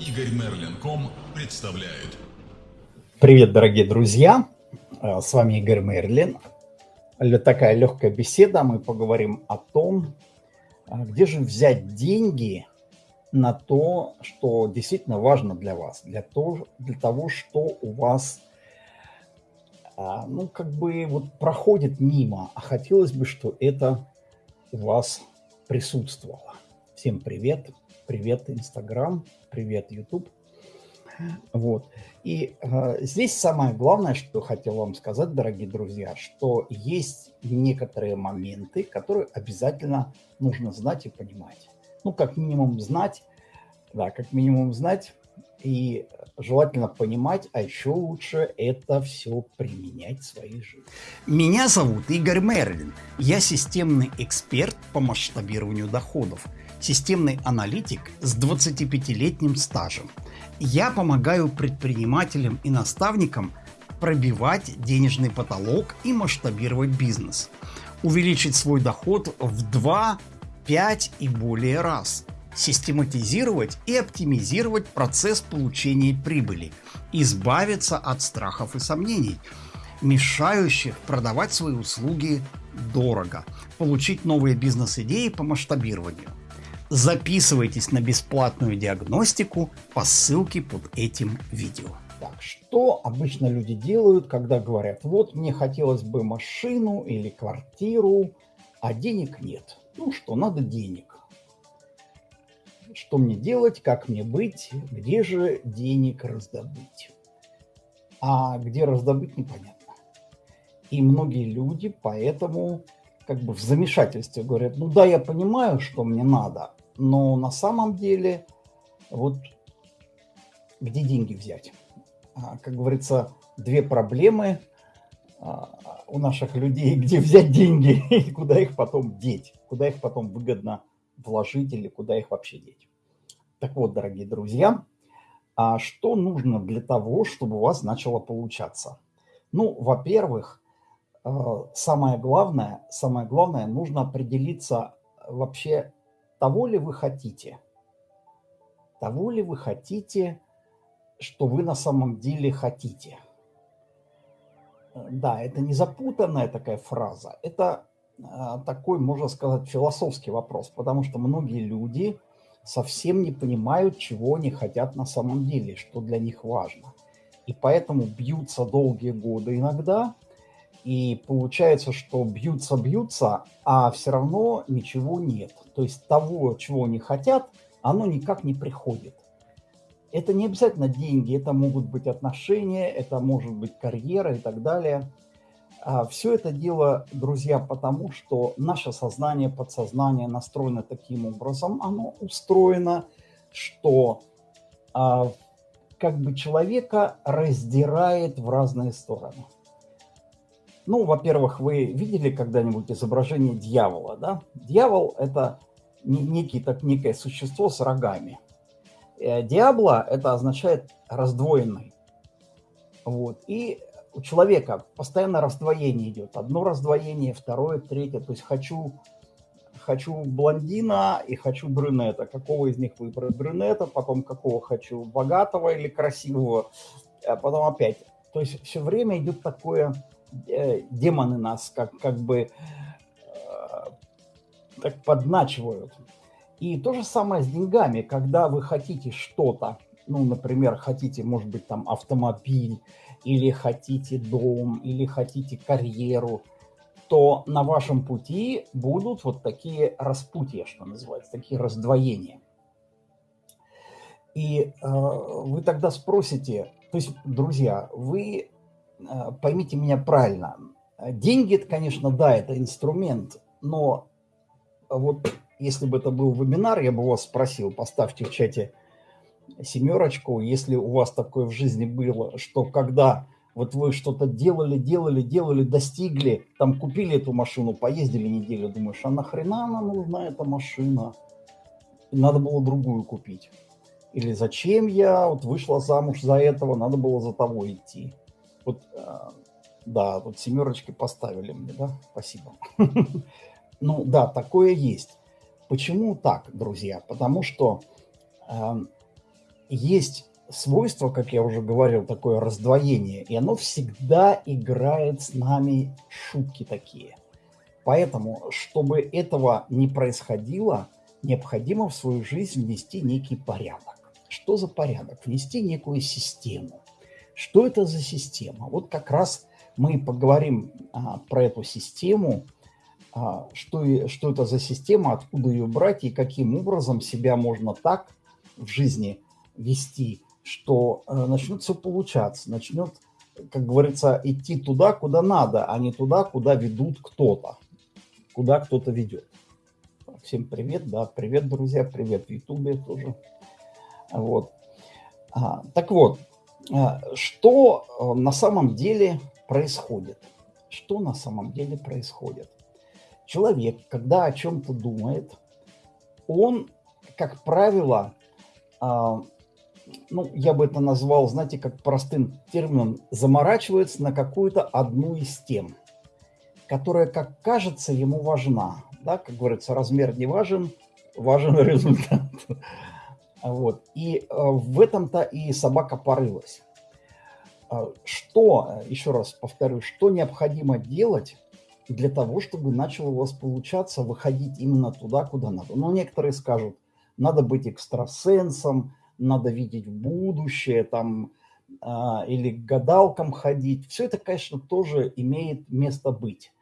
Игорь Мерлин.ком представляет. Привет, дорогие друзья! Э, с вами Игорь Мерлин. Такая легкая беседа. Мы поговорим о том, э, где же взять деньги на то, что действительно важно для вас, для того, для того что у вас э, ну, как бы вот проходит мимо, а хотелось бы, что это у вас присутствовало. Всем привет! Привет, Инстаграм! Привет, YouTube. Вот. И э, здесь самое главное, что хотел вам сказать, дорогие друзья, что есть некоторые моменты, которые обязательно нужно знать и понимать. Ну, как минимум знать, да, как минимум знать и желательно понимать, а еще лучше это все применять в своей жизни. Меня зовут Игорь Мерлин. Я системный эксперт по масштабированию доходов – системный аналитик с 25-летним стажем. Я помогаю предпринимателям и наставникам пробивать денежный потолок и масштабировать бизнес. Увеличить свой доход в 2, 5 и более раз. Систематизировать и оптимизировать процесс получения прибыли. Избавиться от страхов и сомнений, мешающих продавать свои услуги дорого. Получить новые бизнес-идеи по масштабированию Записывайтесь на бесплатную диагностику по ссылке под этим видео. Так, что обычно люди делают, когда говорят, вот мне хотелось бы машину или квартиру, а денег нет. Ну что, надо денег. Что мне делать, как мне быть, где же денег раздобыть? А где раздобыть, непонятно. И многие люди поэтому как бы в замешательстве говорят, ну да, я понимаю, что мне надо, но на самом деле, вот где деньги взять? А, как говорится, две проблемы а, у наших людей, где взять деньги и куда их потом деть, куда их потом выгодно вложить или куда их вообще деть. Так вот, дорогие друзья, а что нужно для того, чтобы у вас начало получаться? Ну, во-первых, самое главное, самое главное, нужно определиться вообще, того ли вы хотите? Того ли вы хотите, что вы на самом деле хотите? Да, это не запутанная такая фраза, это такой, можно сказать, философский вопрос, потому что многие люди совсем не понимают, чего они хотят на самом деле, что для них важно. И поэтому бьются долгие годы иногда – и получается, что бьются-бьются, а все равно ничего нет. То есть того, чего они хотят, оно никак не приходит. Это не обязательно деньги, это могут быть отношения, это может быть карьера и так далее. А все это дело, друзья, потому что наше сознание, подсознание настроено таким образом, оно устроено, что а, как бы человека раздирает в разные стороны. Ну, во-первых, вы видели когда-нибудь изображение дьявола, да? Дьявол – это некий, так, некое существо с рогами. Э, Диабло – это означает раздвоенный. Вот. И у человека постоянно раздвоение идет. Одно раздвоение, второе, третье. То есть хочу, хочу блондина и хочу брюнета. Какого из них выбрать брюнета, потом какого хочу, богатого или красивого, а потом опять. То есть все время идет такое Э, демоны нас как, как бы э, так подначивают. И то же самое с деньгами, когда вы хотите что-то, ну, например, хотите, может быть, там автомобиль, или хотите дом, или хотите карьеру, то на вашем пути будут вот такие распутья, что называется, такие раздвоения. И э, вы тогда спросите, то есть, друзья, вы Э, поймите меня правильно, деньги, это, конечно, да, это инструмент, но вот если бы это был вебинар, я бы вас спросил, поставьте в чате семерочку, если у вас такое в жизни было, что когда вот вы что-то делали, делали, делали, достигли, там купили эту машину, поездили неделю, думаешь, а нахрена она нужна, эта машина? Надо было другую купить. Или зачем я вот вышла замуж за этого, надо было за того идти. Вот, а, да, тут семерочки поставили мне, да, спасибо. Ну да, такое есть. Почему так, друзья? Потому что э, есть свойство, как я уже говорил, такое раздвоение, и оно всегда играет с нами шутки такие. Поэтому, чтобы этого не происходило, необходимо в свою жизнь внести некий порядок. Что за порядок? Внести некую систему. Что это за система? Вот как раз мы поговорим а, про эту систему, а, что, что это за система, откуда ее брать и каким образом себя можно так в жизни вести, что а, начнет все получаться, начнет, как говорится, идти туда, куда надо, а не туда, куда ведут кто-то, куда кто-то ведет. Всем привет, да, привет, друзья, привет в Ютубе тоже. Вот. А, так вот, а, что а, на самом деле происходит? Что на самом деле происходит? Человек, когда о чем-то думает, он, как правило, а, ну, я бы это назвал, знаете, как простым термином, заморачивается на какую-то одну из тем, которая, как кажется, ему важна. Да, как говорится, размер не важен, важен результат. Вот. И в этом-то и собака порылась. А, что, еще раз повторю, что необходимо делать для того, чтобы начало у вас получаться выходить именно туда, куда надо? Ну, некоторые скажут, надо быть экстрасенсом, надо видеть будущее, там, а, или к гадалкам ходить. Все это, конечно, тоже имеет место быть.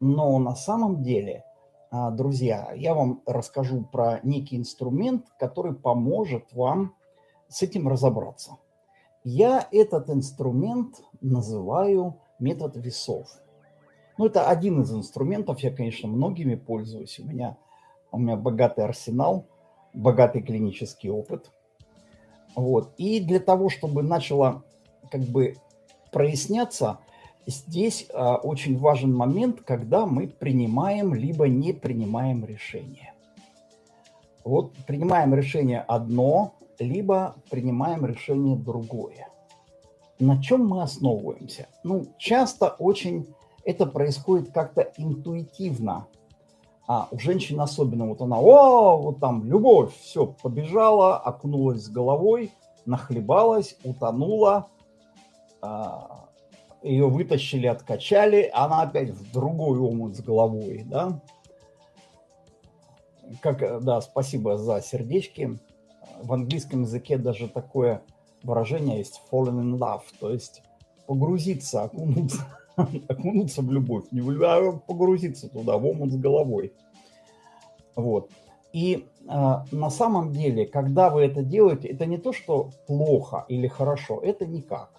Но на самом деле, а, друзья, я вам расскажу про некий инструмент, который поможет вам с этим разобраться. Я этот инструмент называю метод весов. Ну, это один из инструментов, я, конечно, многими пользуюсь. У меня, у меня богатый арсенал, богатый клинический опыт. Вот. И для того, чтобы начало как бы проясняться, здесь а, очень важен момент, когда мы принимаем либо не принимаем решение. Вот принимаем решение одно, либо принимаем решение другое. На чем мы основываемся? Ну, часто очень это происходит как-то интуитивно. А у женщин особенно, вот она, о, вот там любовь, все, побежала, окунулась с головой, нахлебалась, утонула, а, ее вытащили, откачали, она опять в другой омут с головой, да. Как, да, спасибо за сердечки. В английском языке даже такое выражение есть fallen in love, то есть погрузиться, окунуться, окунуться в любовь, не в а погрузиться туда, в омут с головой. Вот. И э, на самом деле, когда вы это делаете, это не то, что плохо или хорошо, это никак.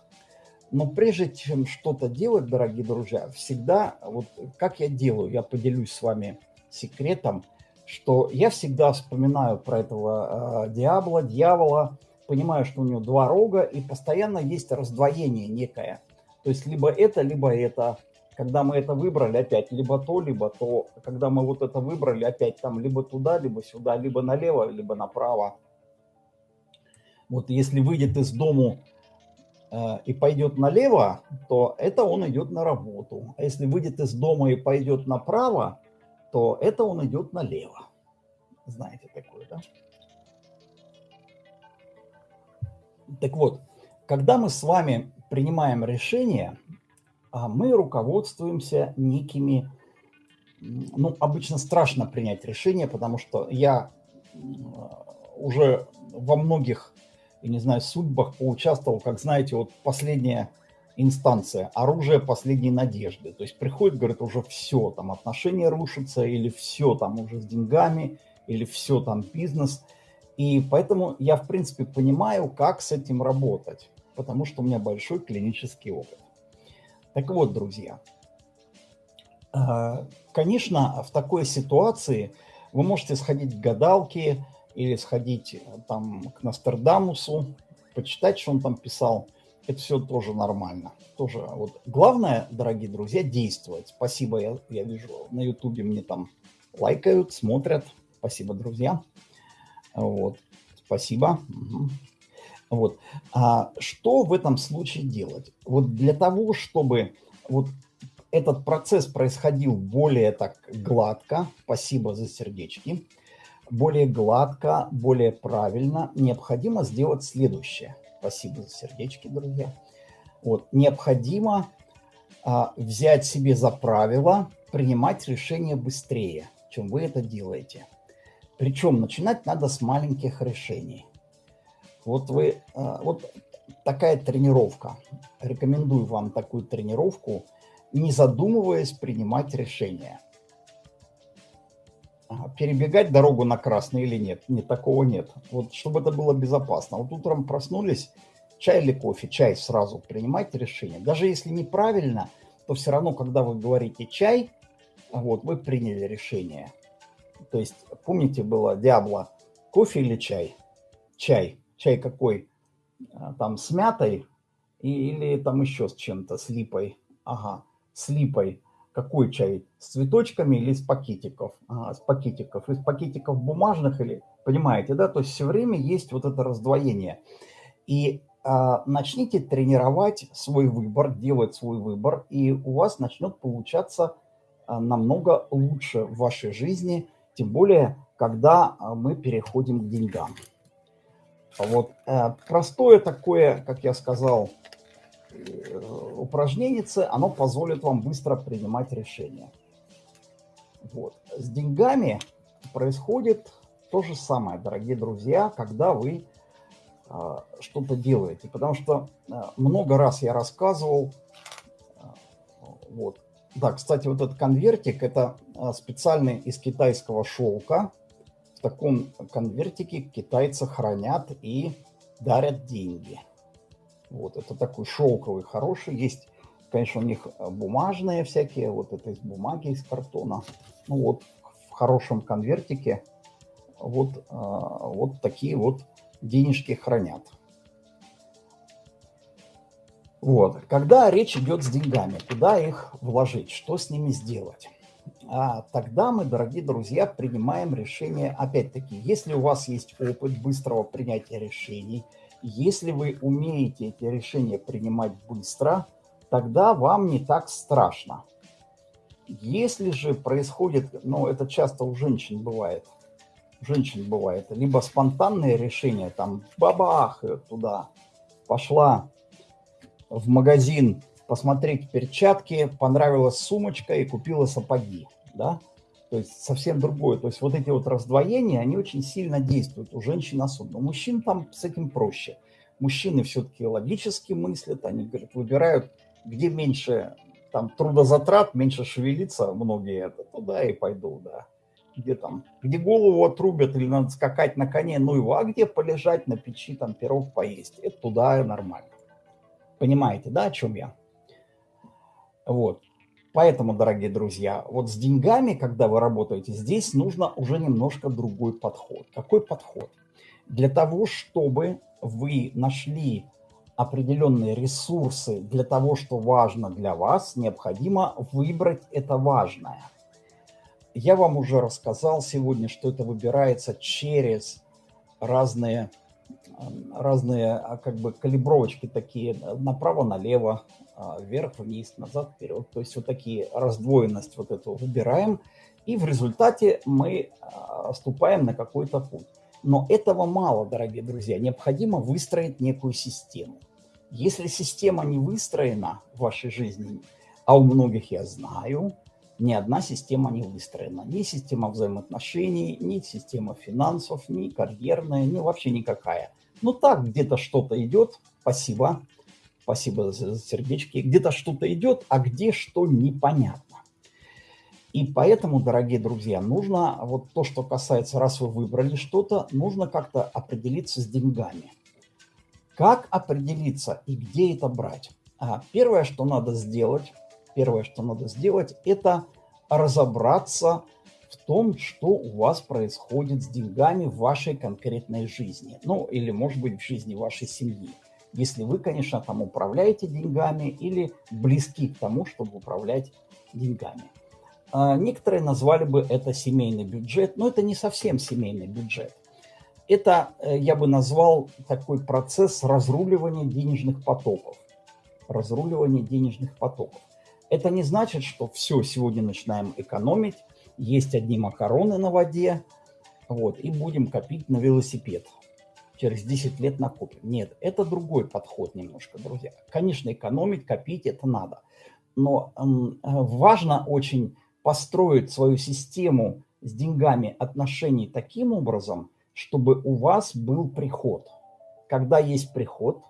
Но прежде чем что-то делать, дорогие друзья, всегда, вот как я делаю, я поделюсь с вами секретом – что я всегда вспоминаю про этого э, диабла, дьявола, понимаю, что у него два рога, и постоянно есть раздвоение некое. То есть либо это, либо это. Когда мы это выбрали, опять либо то, либо то. Когда мы вот это выбрали, опять там либо туда, либо сюда, либо налево, либо направо. Вот если выйдет из дому э, и пойдет налево, то это он идет на работу. А если выйдет из дома и пойдет направо, то это он идет налево. Знаете такое, да? Так вот, когда мы с вами принимаем решение, а, мы руководствуемся некими, ну, обычно страшно принять решение, потому что я уже во многих, я не знаю, судьбах поучаствовал, как знаете, вот последнее инстанция, оружие последней надежды. То есть приходит, говорит, уже все, там отношения рушатся, или все там уже с деньгами, или все там бизнес. И поэтому я, в принципе, понимаю, как с этим работать, потому что у меня большой клинический опыт. Так вот, друзья, э, конечно, в такой ситуации вы можете сходить к гадалке или сходить там к Нострадамусу, почитать, что он там писал – это все тоже нормально. Тоже вот главное, дорогие друзья, действовать. Спасибо, я, я вижу на ютубе мне там лайкают, смотрят. Спасибо, друзья. Вот, спасибо. Угу. Вот. А что в этом случае делать? Вот для того, чтобы вот этот процесс происходил более так гладко, спасибо за сердечки, более гладко, более правильно, необходимо сделать следующее. Спасибо за сердечки, друзья. Вот, необходимо а, взять себе за правило принимать решения быстрее, чем вы это делаете. Причем начинать надо с маленьких решений. Вот вы, а, вот такая тренировка. Рекомендую вам такую тренировку, не задумываясь принимать решения. Перебегать дорогу на красный или нет? Нет, такого нет. Вот чтобы это было безопасно. Вот утром проснулись, чай или кофе? Чай сразу принимайте решение. Даже если неправильно, то все равно, когда вы говорите чай, вот, вы приняли решение. То есть, помните, было Диабло, кофе или чай? Чай. Чай какой? А, там с мятой или там еще с чем-то, с липой. Ага, с липой. Какой чай? С цветочками или с пакетиков? Ага, с пакетиков. Из пакетиков бумажных или... Понимаете, да? То есть все время есть вот это раздвоение. И а, начните тренировать свой выбор, делать свой выбор, и у вас начнет получаться а, намного лучше в вашей жизни, тем более, когда а, мы переходим к деньгам. Вот э, простое такое, как я сказал, э, упражнение, оно позволит вам быстро принимать решения. Вот. С деньгами происходит то же самое, дорогие друзья, когда вы э, что-то делаете. Потому что много раз я рассказывал, вот, да, кстати, вот этот конвертик, это специальный из китайского шелка, таком конвертике китайцы хранят и дарят деньги. Вот, это такой шелковый, хороший. Есть, конечно, у них бумажные всякие, вот это из бумаги, из картона. Ну вот, в хорошем конвертике вот, а, вот такие вот денежки хранят. Вот. Когда речь идет с деньгами, куда их вложить, что с ними сделать? А тогда мы, дорогие друзья, принимаем решение, опять-таки, если у вас есть опыт быстрого принятия решений, если вы умеете эти решения принимать быстро, тогда вам не так страшно. Если же происходит, ну это часто у женщин бывает, у женщин бывает, либо спонтанные решения, там бабах, туда пошла в магазин посмотреть перчатки, понравилась сумочка и купила сапоги да, то есть совсем другое. То есть вот эти вот раздвоения, они очень сильно действуют у женщин особенно. У мужчин там с этим проще. Мужчины все-таки логически мыслят, они говорят, выбирают, где меньше там трудозатрат, меньше шевелиться, многие это, туда и пойду, да. Где там, где голову отрубят или надо скакать на коне, ну его, а где полежать на печи, там пирог поесть, это туда и нормально. Понимаете, да, о чем я? Вот. Поэтому, дорогие друзья, вот с деньгами, когда вы работаете, здесь нужно уже немножко другой подход. Какой подход? Для того, чтобы вы нашли определенные ресурсы для того, что важно для вас, необходимо выбрать это важное. Я вам уже рассказал сегодня, что это выбирается через разные разные а, как бы калибровочки такие направо-налево, а, вверх-вниз, назад-вперед. То есть вот такие раздвоенность вот эту выбираем, и в результате мы а, ступаем на какой-то путь. Но этого мало, дорогие друзья. Необходимо выстроить некую систему. Если система не выстроена в вашей жизни, а у многих я знаю, ни одна система не выстроена. Ни система взаимоотношений, ни система финансов, ни карьерная, ни вообще никакая. Ну так, где-то что-то идет, спасибо, спасибо за сердечки, где-то что-то идет, а где что непонятно. И поэтому, дорогие друзья, нужно, вот то, что касается, раз вы выбрали что-то, нужно как-то определиться с деньгами. Как определиться и где это брать? А, первое, что надо сделать, первое, что надо сделать, это разобраться в том, что у вас происходит с деньгами в вашей конкретной жизни. Ну, или, может быть, в жизни вашей семьи. Если вы, конечно, там управляете деньгами или близки к тому, чтобы управлять деньгами. А, некоторые назвали бы это семейный бюджет, но это не совсем семейный бюджет. Это, э, я бы назвал, такой процесс разруливания денежных потоков. Разруливания денежных потоков. Это не значит, что все, сегодня начинаем экономить, есть одни макароны на воде, Вот, и будем копить на велосипед. Через 10 лет накопим. Нет, это другой подход немножко, друзья. Конечно, экономить, копить это надо. Но э, важно очень построить свою систему с деньгами отношений таким образом, чтобы у вас был приход. Когда есть приход,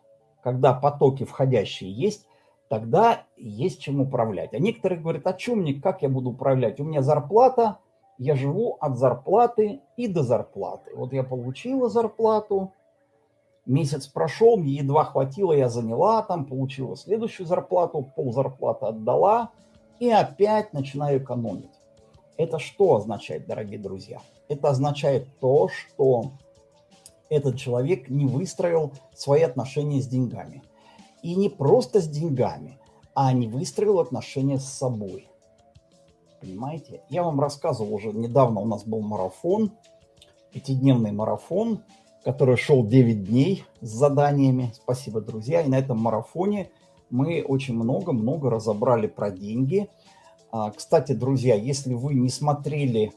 когда потоки входящие есть, тогда есть чем управлять. А некоторые говорят, а чем мне, как я буду управлять? У меня зарплата, я живу от зарплаты и до зарплаты. Вот я получила зарплату, месяц прошел, мне едва хватило, я заняла там, получила следующую зарплату, пол зарплаты отдала и опять начинаю экономить. Это что означает, дорогие друзья? Это означает то, что этот человек не выстроил свои отношения с деньгами. И не просто с деньгами, а не выстроил отношения с собой. Понимаете? Я вам рассказывал уже недавно, у нас был марафон, пятидневный марафон, который шел 9 дней с заданиями. Спасибо, друзья. И на этом марафоне мы очень много-много разобрали про деньги. А, кстати, друзья, если вы не смотрели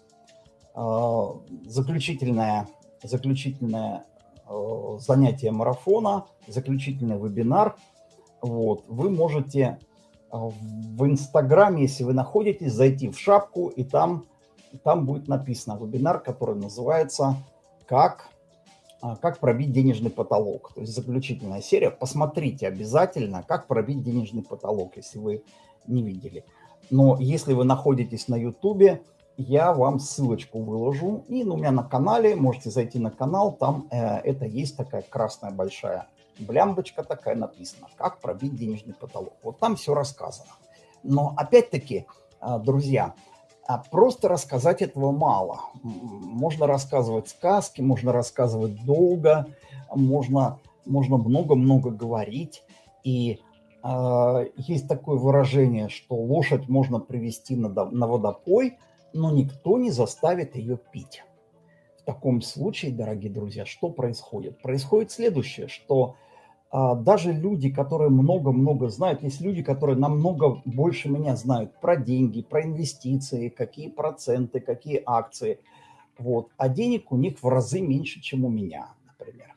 а, заключительное, заключительное а, занятие марафона, заключительный вебинар – вот, вы можете а, в Инстаграме, если вы находитесь, зайти в шапку, и там, там будет написано вебинар, который называется «Как, а, как пробить денежный потолок». То есть заключительная серия. Посмотрите обязательно, как пробить денежный потолок, если вы не видели. Но если вы находитесь на Ютубе, я вам ссылочку выложу. И ну, у меня на канале, можете зайти на канал, там э, это есть такая красная большая блямбочка такая написана, как пробить денежный потолок. Вот там все рассказано. Но опять-таки, а, друзья, а просто рассказать этого мало. Можно рассказывать сказки, можно рассказывать долго, можно можно много-много говорить. И э, есть такое выражение, что лошадь можно привести на, на водопой, но никто не заставит ее пить. В таком случае, дорогие друзья, что происходит? Происходит следующее, что даже люди, которые много-много знают, есть люди, которые намного больше меня знают про деньги, про инвестиции, какие проценты, какие акции. Вот. А денег у них в разы меньше, чем у меня, например.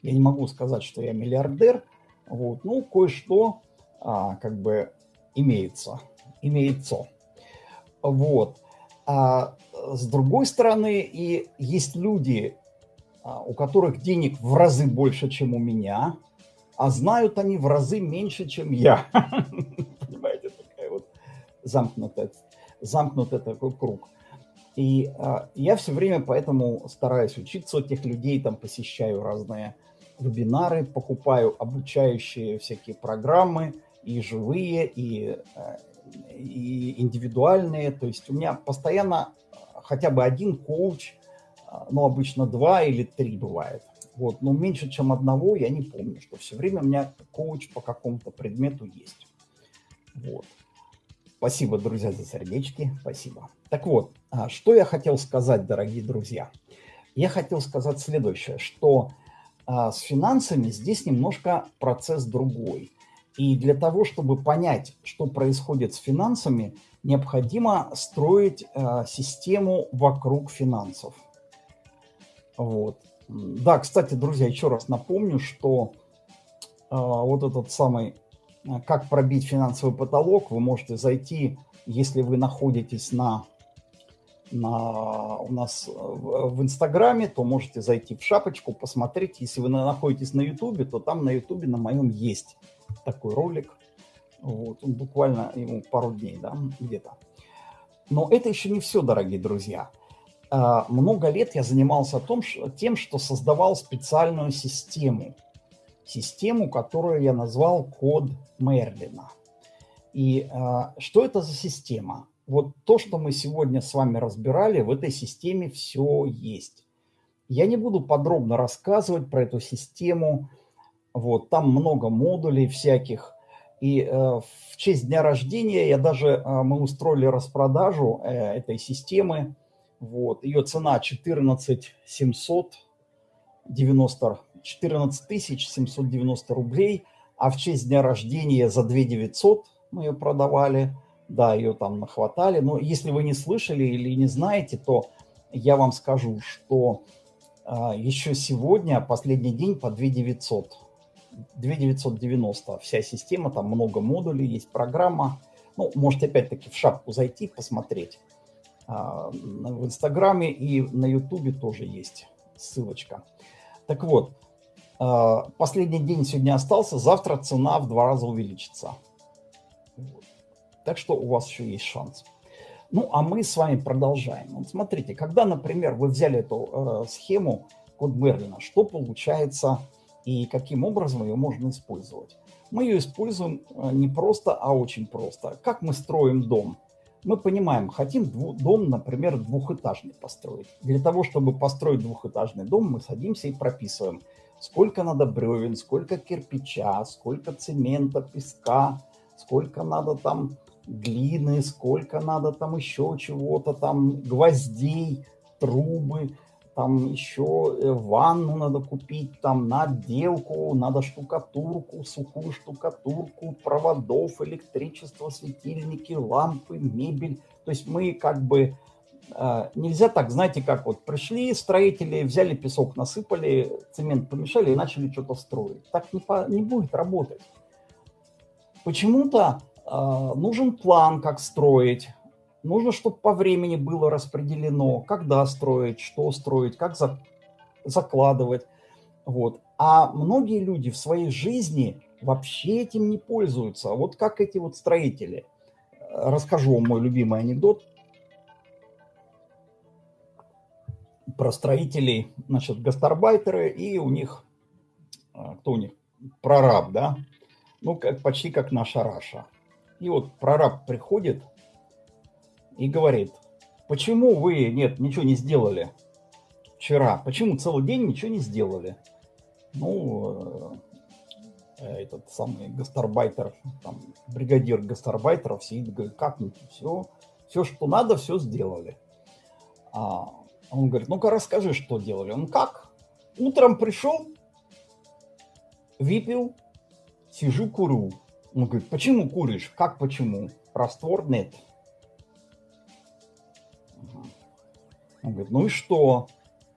Я не могу сказать, что я миллиардер, вот. ну, кое-что а, как бы имеется, имеется. Вот. А с другой стороны, и есть люди, а, у которых денег в разы больше, чем у меня – а знают они в разы меньше, чем я. Понимаете, такая вот замкнутая, замкнутый такой круг. И а, я все время поэтому стараюсь учиться у этих людей, там посещаю разные вебинары, покупаю обучающие всякие программы, и живые, и, а, и индивидуальные. То есть у меня постоянно хотя бы один коуч, а, ну, обычно два или три бывает. Вот, но меньше, чем одного я не помню, что все время у меня коуч по какому-то предмету есть. Вот. Спасибо, друзья, за сердечки. Спасибо. Так вот, а, что я хотел сказать, дорогие друзья. Я хотел сказать следующее, что а, с финансами здесь немножко процесс другой. И для того, чтобы понять, что происходит с финансами, необходимо строить а, систему вокруг финансов. Вот. Да, кстати, друзья, еще раз напомню, что э, вот этот самый а, «Как пробить финансовый потолок» вы можете зайти, если вы находитесь на, на, у нас в, в Инстаграме, то можете зайти в шапочку, посмотреть. Если вы находитесь на Ютубе, то там на Ютубе на моем есть такой ролик. Вот, он буквально ему пару дней, да, где-то. Но это еще не все, дорогие друзья. А, много лет я занимался том, тем, что создавал специальную систему. Систему, которую я назвал код Мерлина. И а, что это за система? Вот то, что мы сегодня с вами разбирали, в этой системе все есть. Я не буду подробно рассказывать про эту систему. Вот, там много модулей всяких. И э, в честь дня рождения я даже, э, мы устроили распродажу э, этой системы вот. Ее цена 14 790, 14 790 рублей, а в честь дня рождения за 2 900 мы ее продавали. Да, ее там нахватали. Но если вы не слышали или не знаете, то я вам скажу, что а, еще сегодня последний день по 2900. 2990 вся система, там много модулей, есть программа. Ну, можете опять-таки в шапку зайти, посмотреть. А, в Инстаграме и на Ютубе тоже есть ссылочка. Так вот, а, последний день сегодня остался, завтра цена в два раза увеличится. Так что у вас еще есть шанс. Ну, а мы с вами продолжаем. Вот смотрите, когда, например, вы взяли эту э, схему код Мерлина, что получается и каким образом ее можно использовать? Мы ее используем э, не просто, а очень просто. Как мы строим дом? Мы понимаем, хотим дом, например, двухэтажный построить. Для того, чтобы построить двухэтажный дом, мы садимся и прописываем, сколько надо бревен, сколько кирпича, сколько цемента, песка, сколько надо там глины, сколько надо там еще чего-то, там гвоздей, трубы, там еще э, ванну надо купить, там на отделку, надо штукатурку, сухую штукатурку, проводов, электричество, светильники, лампы, мебель. То есть мы как бы... Э, нельзя так, знаете, как вот пришли строители, взяли песок, насыпали, цемент помешали и начали что-то строить. Так не, по, не будет работать. Почему-то а, нужен план, как строить. Нужно, чтобы по времени было распределено, когда строить, что строить, как за, закладывать. Вот. А многие люди в своей жизни вообще этим не пользуются. Вот как эти вот строители. Расскажу вам мой любимый анекдот про строителей, значит, гастарбайтеры, и у них, а, кто у них? Прораб, да? Ну, как, почти как наша Раша. И вот прораб приходит и говорит, почему вы, нет, ничего не сделали вчера? Почему целый день ничего не сделали? Ну, э, этот самый гастарбайтер, там, бригадир гастарбайтеров сидит, говорит, как все, все, что надо, все сделали. А он говорит, ну-ка расскажи, что делали. Он как? Утром пришел, выпил, сижу, курю. Он говорит, почему куришь? Как почему? Раствор нет. Он говорит, ну и что?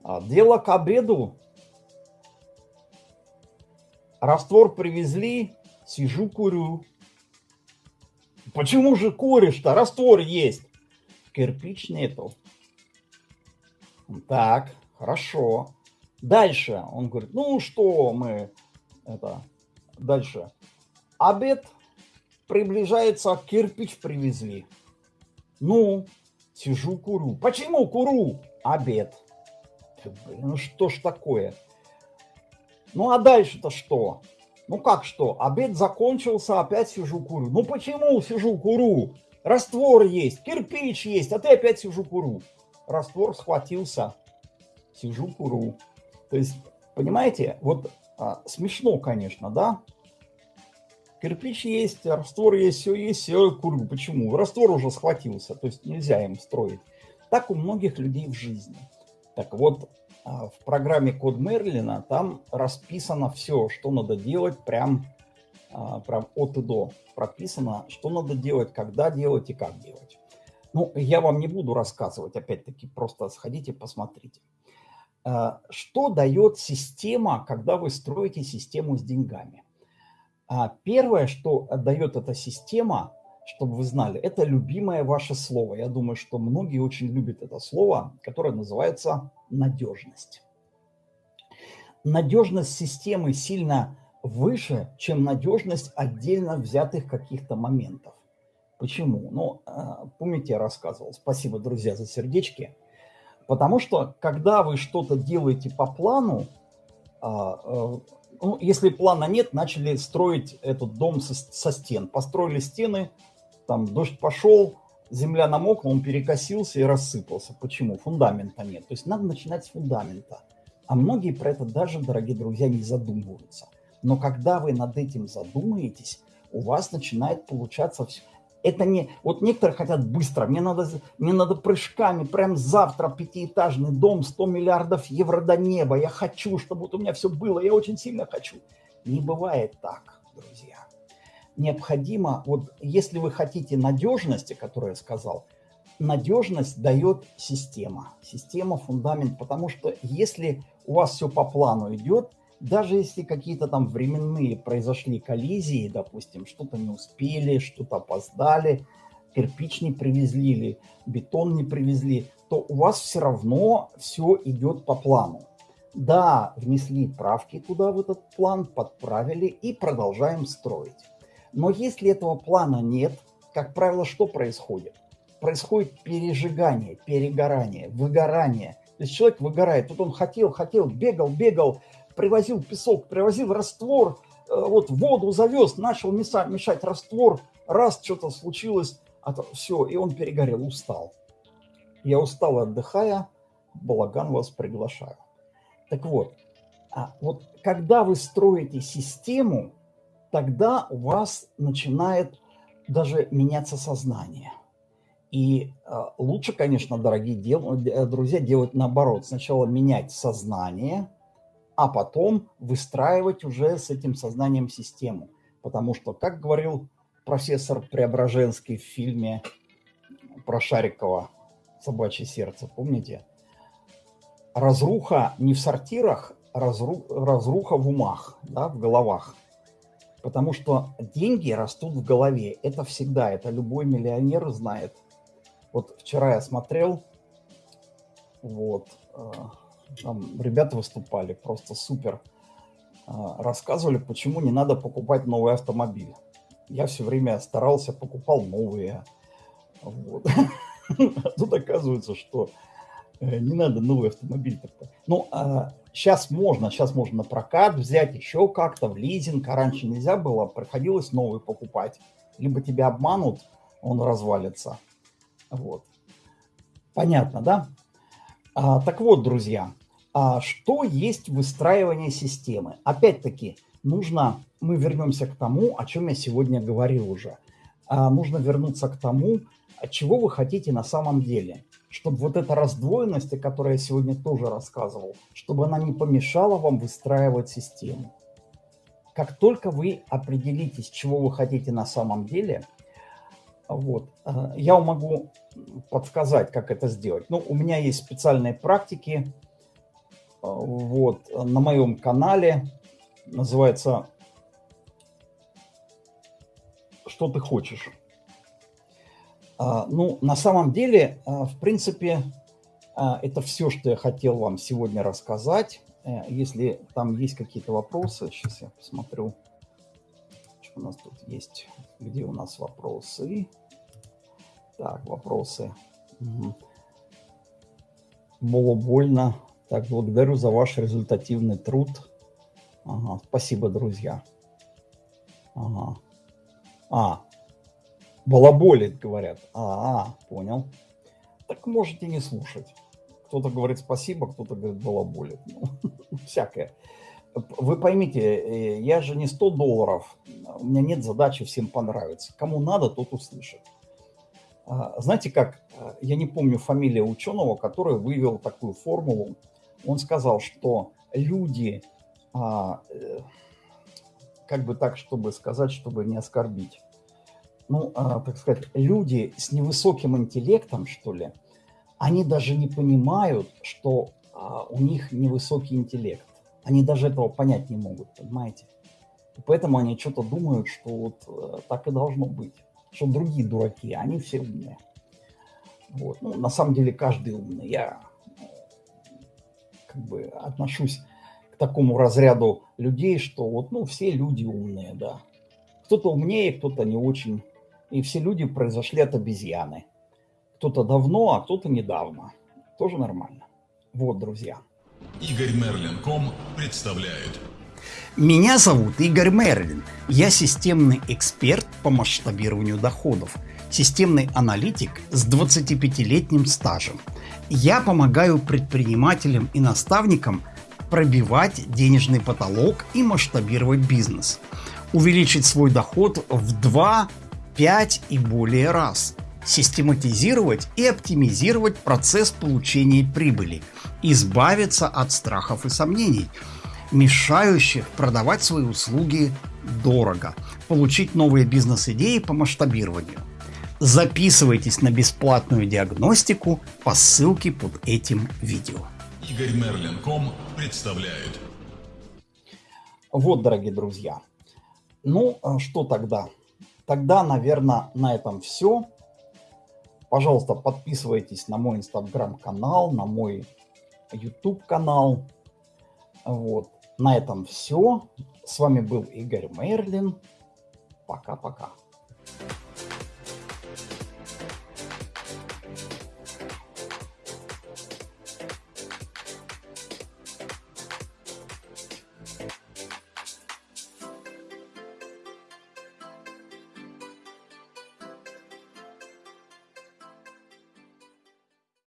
А, дело к обеду. Раствор привезли, сижу, курю. Почему же куришь-то? Раствор есть. Кирпич нету. Так, хорошо. Дальше он говорит, ну что мы это дальше обед приближается, кирпич привезли. Ну, сижу, курю. Почему курю? Обед. ну что ж такое? Ну, а дальше-то что? Ну, как что? Обед закончился, опять сижу, курю. Ну, почему сижу, курю? Раствор есть, кирпич есть, а ты опять сижу, курю. Раствор схватился, сижу, курю. То есть, понимаете, вот а, смешно, конечно, да? Кирпич есть, раствор есть, все есть, все курю. Почему? Раствор уже схватился, то есть нельзя им строить. Так у многих людей в жизни. Так вот, а, в программе Код Мерлина там расписано все, что надо делать, прям, а, прям от и до прописано, что надо делать, когда делать и как делать. Ну, я вам не буду рассказывать, опять-таки, просто сходите, посмотрите. А, что дает система, когда вы строите систему с деньгами? А первое, что дает эта система, чтобы вы знали, это любимое ваше слово. Я думаю, что многие очень любят это слово, которое называется надежность. Надежность системы сильно выше, чем надежность отдельно взятых каких-то моментов. Почему? Ну, а, помните, я рассказывал. Спасибо, друзья, за сердечки. Потому что, когда вы что-то делаете по плану, а, э, ну, если плана нет, начали строить этот дом со, со стен. Построили стены, там дождь пошел, земля намокла, он перекосился и рассыпался. Почему? Фундамента нет. То есть надо начинать с фундамента. А многие про это даже, дорогие друзья, не задумываются. Но когда вы над этим задумаетесь, у вас начинает получаться все. Это не... Вот некоторые хотят быстро. Мне надо, мне надо прыжками. Прям завтра пятиэтажный дом, 100 миллиардов евро до неба. Я хочу, чтобы вот у меня все было. Я очень сильно хочу. Не бывает так, друзья. Необходимо, вот если вы хотите надежности, которую я сказал, надежность дает система. Система, фундамент, потому что если у вас все по плану идет, даже если какие-то там временные произошли коллизии, допустим, что-то не успели, что-то опоздали, кирпич не привезли или бетон не привезли, то у вас все равно все идет по плану. Да, внесли правки туда, в этот план, подправили и продолжаем строить. Но если этого плана нет, как правило, что происходит? Происходит пережигание, перегорание, выгорание. То есть человек выгорает. Тут он хотел, хотел, бегал, бегал, привозил песок, привозил раствор, э, вот воду завез, начал мешать, мешать раствор, раз что-то случилось, а то, все, и он перегорел, устал. Я устал, отдыхая, балаган вас приглашаю. Так вот, а вот когда вы строите систему, тогда у вас начинает даже меняться сознание. И э, лучше, конечно, дорогие дел, э, друзья, делать наоборот. Сначала менять сознание, а потом выстраивать уже с этим сознанием систему. Потому что, как говорил профессор Преображенский в фильме про Шарикова «Собачье сердце», помните? разруха не в сортирах, разру, разруха в умах, да, в головах. Потому что деньги растут в голове. Это всегда, это любой миллионер знает. Вот вчера я смотрел, вот, э, там ребята выступали, просто супер. Э, рассказывали, почему не надо покупать новый автомобиль. Я все время старался, покупал новые. Вот. Тут оказывается, что Э, не надо новый автомобиль. -то. Ну, а сейчас можно, сейчас можно на прокат взять еще как-то, в лизинг, а раньше нельзя было, приходилось новый покупать. Либо тебя обманут, он развалится. Вот. Понятно, да? А, так вот, друзья, а что есть выстраивание системы? Опять-таки, нужно, мы вернемся к тому, о чем я сегодня говорил уже. А, нужно вернуться к тому, чего вы хотите на самом деле чтобы вот эта раздвоенность, о которой я сегодня тоже рассказывал, чтобы она не помешала вам выстраивать систему. Как только вы определитесь, чего вы хотите на самом деле, вот, э, я могу подсказать, как это сделать. Ну, у меня есть специальные практики вот, на моем канале. Называется «Что ты хочешь?». А, ну, на самом деле, а, в принципе, а, это все, что я хотел вам сегодня рассказать. Э, если там есть какие-то вопросы, сейчас я посмотрю, что у нас тут есть. Где у нас вопросы? Так, вопросы. Угу. Было больно. Так, благодарю за ваш результативный труд. Ага, спасибо, друзья. Ага. А, Балаболит, говорят. А, а, понял. Так можете не слушать. Кто-то говорит спасибо, кто-то говорит балаболит. Ну, всякое. Вы поймите, э, я же не 100 долларов. У меня нет задачи всем понравиться. Кому надо, тот услышит. А, знаете как, я не помню фамилия ученого, который вывел такую формулу. Он сказал, что люди, а, э, как бы так, чтобы сказать, чтобы не оскорбить, ну, а, так сказать, люди с невысоким интеллектом, что ли, они даже не понимают, что а, у них невысокий интеллект. Они даже этого понять не могут, понимаете? И поэтому они что-то думают, что вот а, так и должно быть. Что другие дураки, они все умные. Вот. Ну, на самом деле каждый умный. Я как бы отношусь к такому разряду людей, что вот, ну, все люди умные, да. Кто-то умнее, кто-то не очень и все люди произошли от обезьяны. Кто-то давно, а кто-то недавно. Тоже нормально. Вот, друзья. Игорь Мерлин.ком представляет. Меня зовут Игорь Мерлин. Я системный эксперт по масштабированию доходов. Системный аналитик с 25-летним стажем. Я помогаю предпринимателям и наставникам пробивать денежный потолок и масштабировать бизнес. Увеличить свой доход в 2 5 и более раз, систематизировать и оптимизировать процесс получения прибыли, избавиться от страхов и сомнений, мешающих продавать свои услуги дорого, получить новые бизнес-идеи по масштабированию. Записывайтесь на бесплатную диагностику по ссылке под этим видео. Игорь Мерлин. Ком представляет. Вот, дорогие друзья. Ну, а что тогда? Тогда, наверное, на этом все. Пожалуйста, подписывайтесь на мой инстаграм-канал, на мой YouTube-канал. Вот. На этом все. С вами был Игорь Мерлин. Пока-пока.